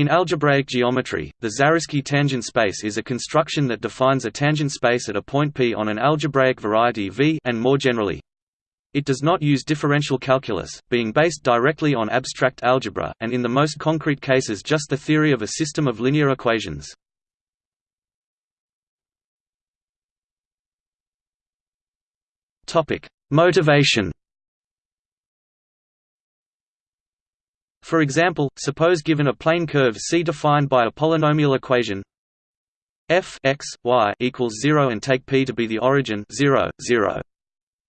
In algebraic geometry, the Zariski tangent space is a construction that defines a tangent space at a point P on an algebraic variety V and more generally. It does not use differential calculus, being based directly on abstract algebra, and in the most concrete cases just the theory of a system of linear equations. Motivation For example, suppose given a plane curve C defined by a polynomial equation f x y equals 0 and take p to be the origin 0 0.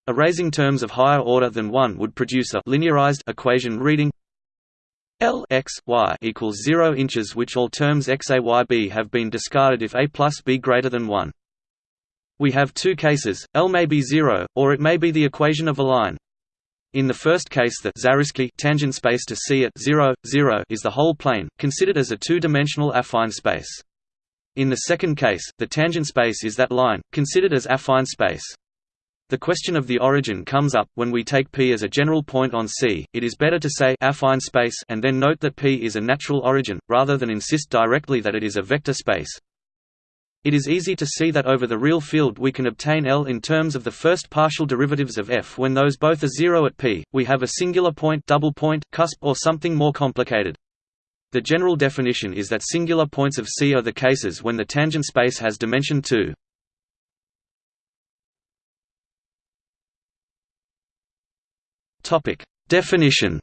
Erasing terms of higher order than 1 would produce a linearized equation reading L x y equals 0 inches which all terms x a y b have been discarded if a plus b greater than 1. We have two cases, L may be 0, or it may be the equation of a line. In the first case the Zariski tangent space to C at 0, 0 is the whole plane, considered as a two-dimensional affine space. In the second case, the tangent space is that line, considered as affine space. The question of the origin comes up when we take P as a general point on C. It is better to say affine space and then note that P is a natural origin rather than insist directly that it is a vector space. It is easy to see that over the real field we can obtain L in terms of the first partial derivatives of f when those both are zero at p, we have a singular point, double point, cusp or something more complicated. The general definition is that singular points of C are the cases when the tangent space has dimension 2. Topic: Definition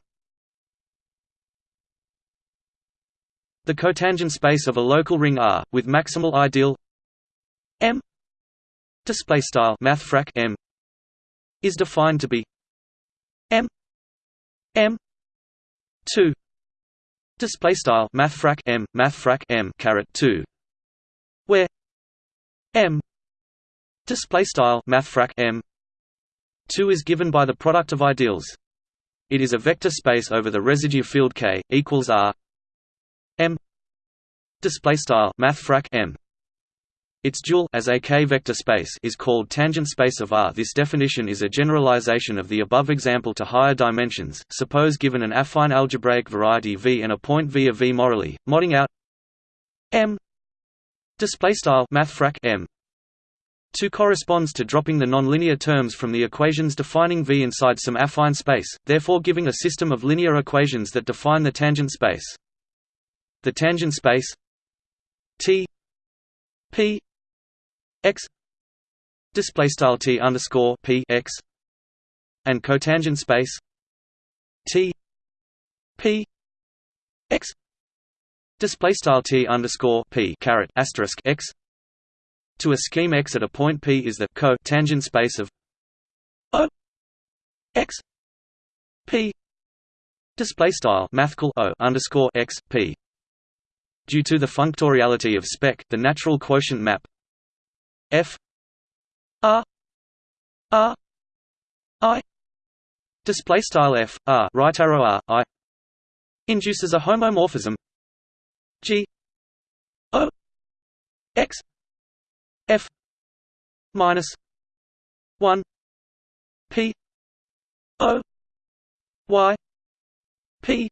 The cotangent space of a local ring R, with maximal ideal M display style mathfrak M is defined to be M M 2 display style mathfrak M mathfrak M caret 2 where M display style mathfrak M 2 is given by the product of ideals. It is a vector space over the residue field K equals R M display style mathfrak M its dual as a k-vector space is called tangent space of R. This definition is a generalization of the above example to higher dimensions. Suppose given an affine algebraic variety V and a point V of V morally, modding out M display style mathfrak M 2 corresponds to dropping the nonlinear terms from the equations defining V inside some affine space, therefore giving a system of linear equations that define the tangent space. The tangent space T P x display style t underscore p x and cotangent space t p x display style t underscore p caret asterisk x to a scheme X at a point P is the co-tangent space of O X P display style mathcal O underscore X P. Due to the functoriality of spec the natural quotient map F R R I. Display style F R right arrow R I. Induces a homomorphism. G O X F minus one P O Y P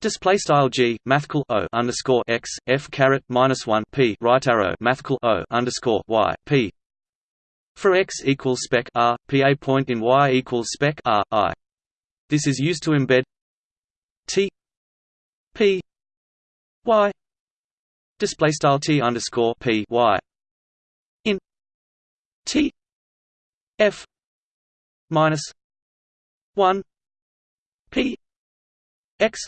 Display style g mathcal o underscore x f caret minus one p right arrow mathcal o underscore y p. For x equals spec r p a point in y equals spec r i. This is used to embed t p y. Display style t underscore p y. In t f minus one p x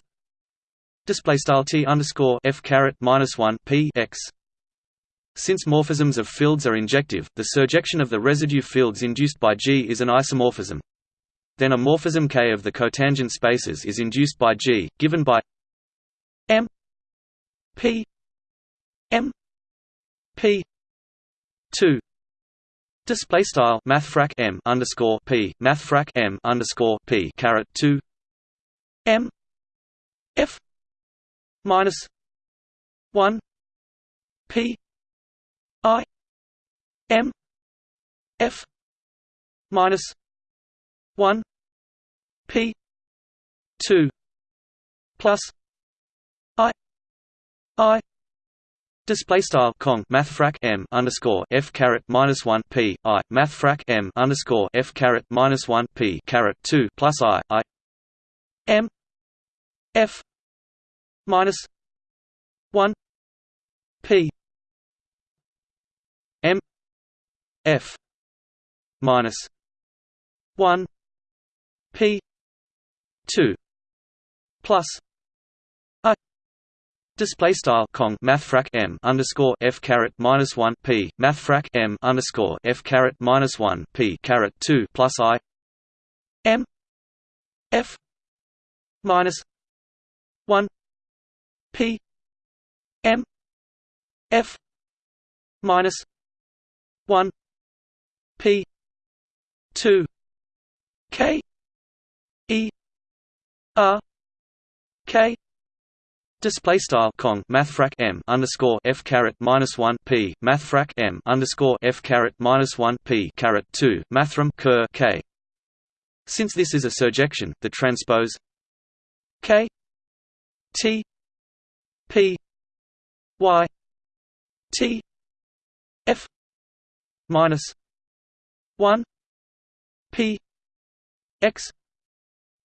display style t underscore f caret minus one p x. Since morphisms of fields are injective, the surjection of the residue fields induced by G is an isomorphism. Then a morphism K of the cotangent spaces is induced by G, given by M P M P two display style mathfrak M underscore P mathfrak M underscore P caret two M F minus one P I M F minus one P two plus I I Display style cong mathfrak m underscore f caret minus one p i mathfrak m underscore f caret minus one p caret two plus i i m f minus one p m f minus one p two plus Display style cong mathfrak m underscore f caret minus one p mathfrak m underscore f caret minus one p caret two plus i m f minus one p m f minus one p two k e r k Display style cong mathfrak m underscore f caret minus one p mathfrak m underscore f caret minus one p caret two mathram ker k. Since this is a surjection, the transpose k t p y t f minus one p x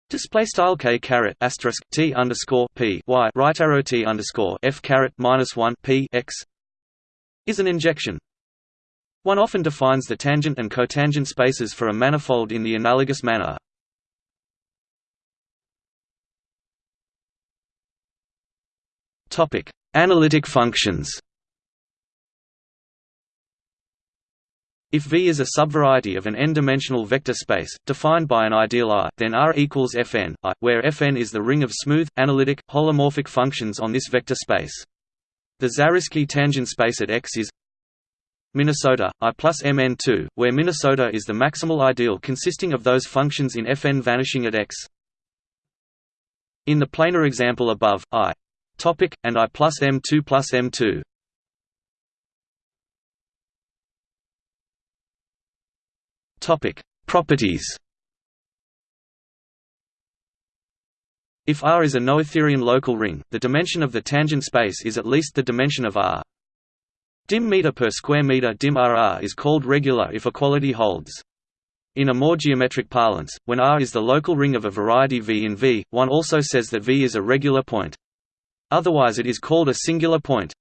Display style k caret asterisk t underscore p y right arrow t underscore f caret minus one p x is an injection. One often defines the tangent and cotangent spaces for a manifold in the analogous manner. Topic: Analytic functions. If V is a subvariety of an n-dimensional vector space, defined by an ideal R, then R equals Fn, I, where Fn is the ring of smooth, analytic, holomorphic functions on this vector space. The Zariski tangent space at X is Minnesota, I plus Mn2, where Minnesota is the maximal ideal consisting of those functions in Fn vanishing at X. In the planar example above, I topic, and I plus M2 plus M2 Topic: Properties. If R is a noetherian local ring, the dimension of the tangent space is at least the dimension of R. Dim meter per square meter dim RR is called regular if equality holds. In a more geometric parlance, when R is the local ring of a variety V in V, one also says that V is a regular point. Otherwise it is called a singular point.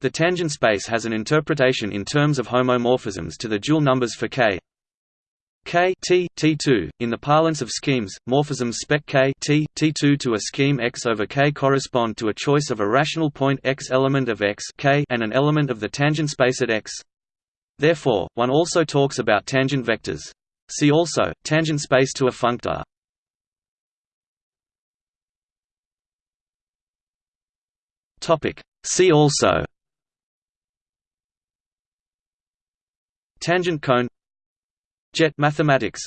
The tangent space has an interpretation in terms of homomorphisms to the dual numbers for k. K T T2 in the parlance of schemes morphisms spec K T T2 to a scheme X over K correspond to a choice of a rational point X element of X K and an element of the tangent space at X. Therefore one also talks about tangent vectors. See also tangent space to a functor Topic. See also. Tangent cone. Jet mathematics